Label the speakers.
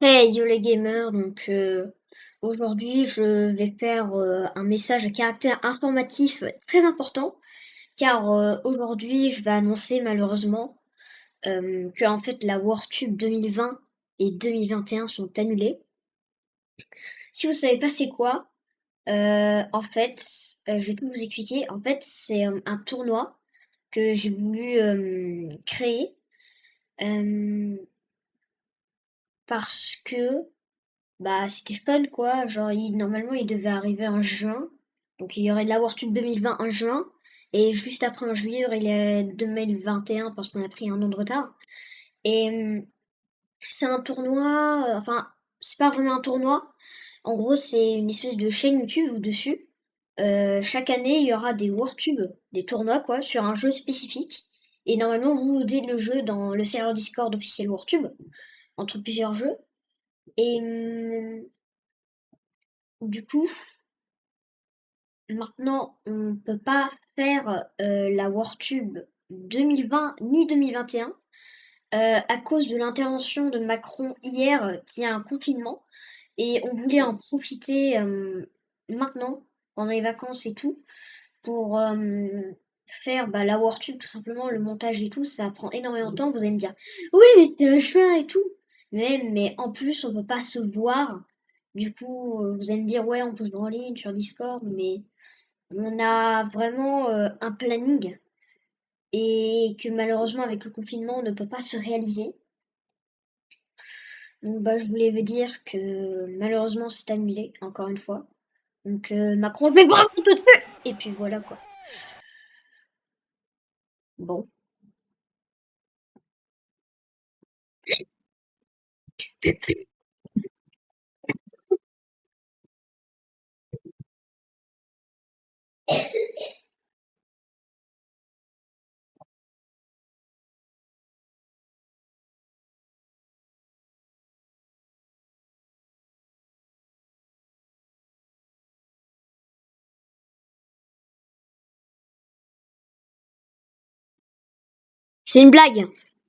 Speaker 1: Hey yo les gamers, donc euh, aujourd'hui je vais faire euh, un message à caractère informatif très important car euh, aujourd'hui je vais annoncer malheureusement que en fait la WarTube 2020 et 2021 sont annulées. Si vous savez pas c'est quoi, en fait je vais tout vous expliquer. En fait c'est un tournoi que j'ai voulu créer parce que Bah, c'était fun quoi, genre il normalement il devait arriver en juin, donc il y aurait de la World 2020 en juin, et juste après en juillet, il y aurait les 2021 parce qu'on a pris un an de retard. Et mmh, c'est un tournoi, heu, enfin, c'est pas vraiment un tournoi. En gros, c'est une espèce de chaîne YouTube où dessus, heu, chaque année, il y aura des World Tube, des tournois quoi, sur un jeu spécifique. Et normalement, vous dites le jeu dans le serveur Discord officiel World Tube, entre plusieurs jeux. Et mmh Du coup, maintenant, on peut pas faire euh, la WarTube 2020 ni 2021 euh, à cause de l'intervention de Macron hier qui a un confinement et on voulait en profiter euh, maintenant, pendant les vacances et tout, pour faire bah, la WarTube tout simplement, le montage et tout, ça prend énormément de temps. Vous allez me dire, oui, mais c'est le juin et tout. Mais, mais en plus, on peut pas se voir. Du coup, euh, vous allez me dire, ouais, on peut se en ligne sur Discord, mais on a vraiment euh, un planning et que malheureusement, avec le confinement, on ne peut pas se réaliser. Donc, bah, je voulais vous dire que malheureusement, c'est annulé, encore une fois. Donc, euh, Macron, je vais tout de suite Et puis voilà quoi. Bon. C'est une blague.